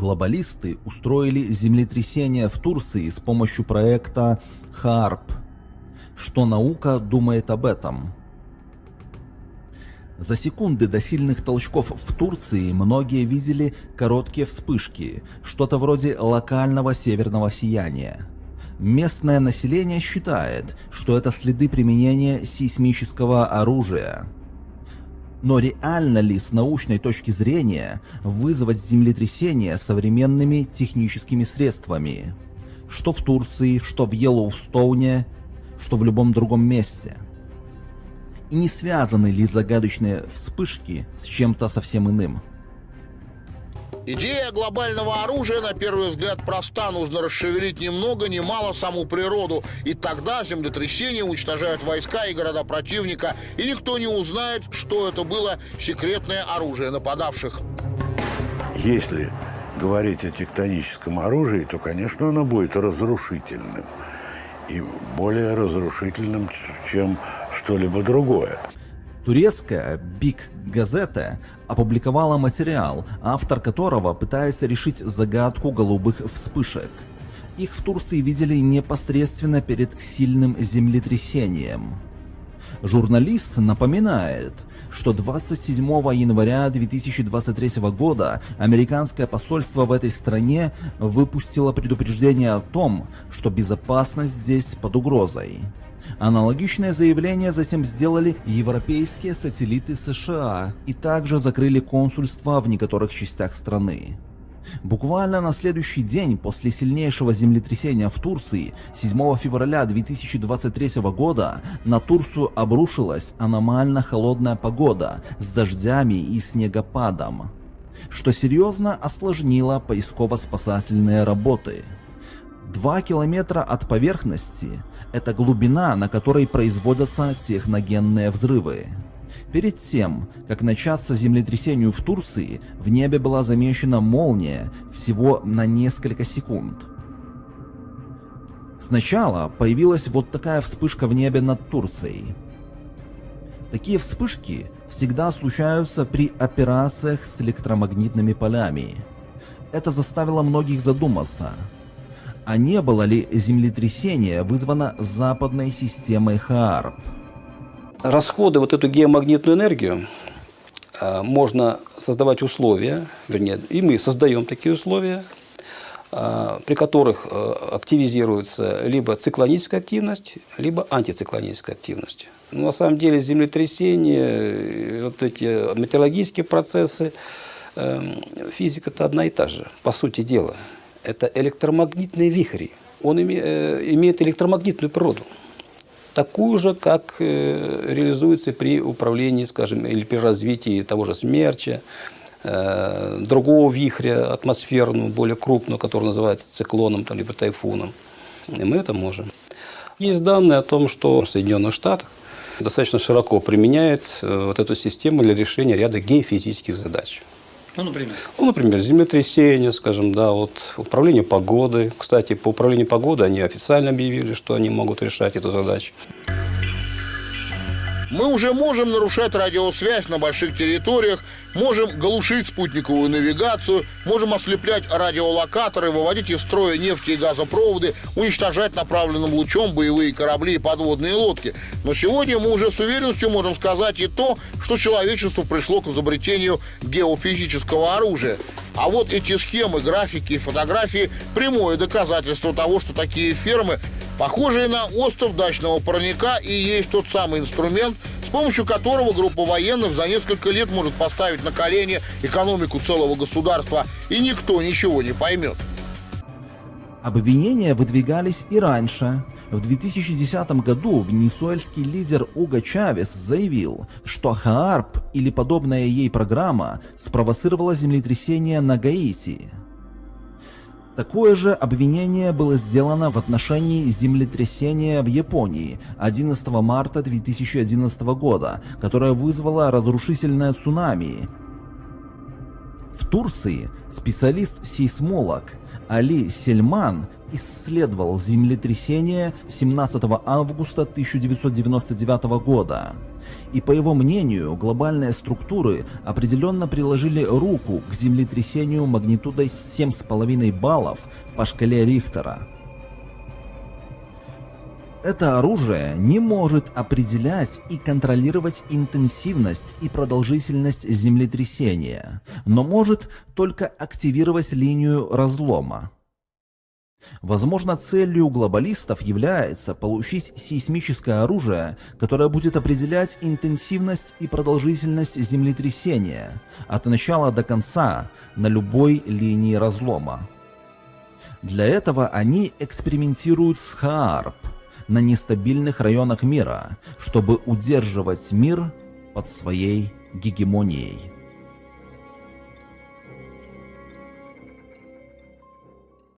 Глобалисты устроили землетрясение в Турции с помощью проекта ХАРП. Что наука думает об этом? За секунды до сильных толчков в Турции многие видели короткие вспышки, что-то вроде локального северного сияния. Местное население считает, что это следы применения сейсмического оружия. Но реально ли с научной точки зрения вызвать землетрясение современными техническими средствами? Что в Турции, что в Йеллоустоуне, что в любом другом месте – и не связаны ли загадочные вспышки с чем-то совсем иным. Идея глобального оружия, на первый взгляд, проста. Нужно расшевелить ни много ни саму природу. И тогда землетрясения уничтожают войска и города противника. И никто не узнает, что это было секретное оружие нападавших. Если говорить о тектоническом оружии, то, конечно, оно будет разрушительным и более разрушительным, чем что-либо другое. Турецкая Big Газета опубликовала материал, автор которого пытается решить загадку голубых вспышек. Их в Турции видели непосредственно перед сильным землетрясением. Журналист напоминает, что 27 января 2023 года американское посольство в этой стране выпустило предупреждение о том, что безопасность здесь под угрозой. Аналогичное заявление затем сделали европейские сателлиты США и также закрыли консульства в некоторых частях страны. Буквально на следующий день после сильнейшего землетрясения в Турции 7 февраля 2023 года на Турцию обрушилась аномально холодная погода с дождями и снегопадом, что серьезно осложнило поисково-спасательные работы. Два километра от поверхности – это глубина, на которой производятся техногенные взрывы. Перед тем, как начаться землетрясению в Турции, в небе была замечена молния всего на несколько секунд. Сначала появилась вот такая вспышка в небе над Турцией. Такие вспышки всегда случаются при операциях с электромагнитными полями. Это заставило многих задуматься, а не было ли землетрясение вызвано западной системой ХААРП? расходы вот эту геомагнитную энергию э, можно создавать условия, вернее, и мы создаем такие условия, э, при которых э, активизируется либо циклоническая активность, либо антициклоническая активность. Но на самом деле землетрясения, вот эти метеорологические процессы, физика-то одна и та же, по сути дела. Это электромагнитные вихри. Он имеет электромагнитную природу такую же, как э, реализуется при управлении, скажем, или при развитии того же смерча, э, другого вихря атмосферного, более крупного, который называется циклоном там, либо тайфуном. И мы это можем. Есть данные о том, что в Соединенных Штатах достаточно широко применяет э, вот эту систему для решения ряда геофизических задач. Ну, например? Ну, например, землетрясение, скажем, да, вот управление погодой. Кстати, по управлению погодой они официально объявили, что они могут решать эту задачу. Мы уже можем нарушать радиосвязь на больших территориях, можем глушить спутниковую навигацию, можем ослеплять радиолокаторы, выводить из строя нефти и газопроводы, уничтожать направленным лучом боевые корабли и подводные лодки. Но сегодня мы уже с уверенностью можем сказать и то, что человечество пришло к изобретению геофизического оружия. А вот эти схемы, графики и фотографии – прямое доказательство того, что такие фермы похожие на остров дачного парника и есть тот самый инструмент, с помощью которого группа военных за несколько лет может поставить на колени экономику целого государства, и никто ничего не поймет. Обвинения выдвигались и раньше. В 2010 году венесуэльский лидер Уго Чавес заявил, что ХААРП или подобная ей программа спровоцировала землетрясение на Гаити. Такое же обвинение было сделано в отношении землетрясения в Японии 11 марта 2011 года, которое вызвало разрушительное цунами. В Турции специалист-сейсмолог Али Сельман исследовал землетрясение 17 августа 1999 года. И по его мнению, глобальные структуры определенно приложили руку к землетрясению магнитудой 7,5 баллов по шкале Рихтера. Это оружие не может определять и контролировать интенсивность и продолжительность землетрясения, но может только активировать линию разлома. Возможно, целью глобалистов является получить сейсмическое оружие, которое будет определять интенсивность и продолжительность землетрясения от начала до конца на любой линии разлома. Для этого они экспериментируют с ХААРП на нестабильных районах мира, чтобы удерживать мир под своей гегемонией.